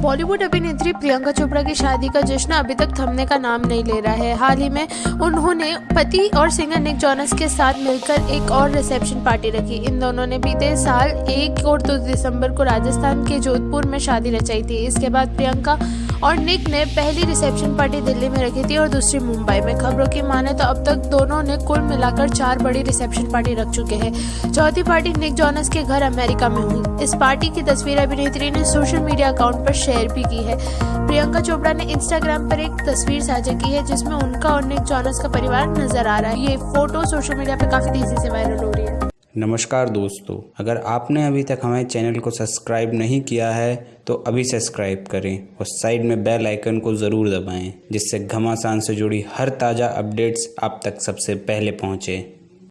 बॉलीवुड अभिनेत्री प्रियंका चोपड़ा की शादी का जश्न अभी तक थमने का नाम नहीं ले रहा है। हाल ही में उन्होंने पति और सिंगर निक जॉनस के साथ मिलकर एक और रिसेप्शन पार्टी रखी। इन दोनों ने बीते साल एक और दो दिसंबर को राजस्थान के जोधपुर में शादी रचाई थी। इसके बाद प्रियंका और निक ने पहली रिसेप्शन पार्टी दिल्ली में रखी थी और दूसरी मुंबई में। खबरों की माने तो अब तक दोनों ने कुल मिलाकर चार बड़ी रिसेप्शन पार्टी रख चुके हैं। चौथी पार्टी निक जॉनस के घर अमेरिका में हुई। इस पार्टी की तस्वीर अभिनेत्री ने सोशल मीडिया अकाउंट पर शेयर भी की है। प्रियंका चोपड़ा ने इंस्टाग्राम पर एक तस्वीर साझा की है, जिसमें उनका और निक जॉनस का परिवार नज़र आ रहा है। ये फ़ोटो सोशल मीडिया पर काफ़ी तेज़ी से वायरल हो रही है। नमस्कार दोस्तों, अगर आपने अभी तक हमारे चैनल को सब्सक्राइब नहीं किया है तो अभी सब्सक्राइब करें और साइड में बेल आइकन को ज़रूर दबाएँ, जिससे घमासान से जुड़ी हर ताज़ा अपडेट्स आप तक सबसे पहले पहुँचें।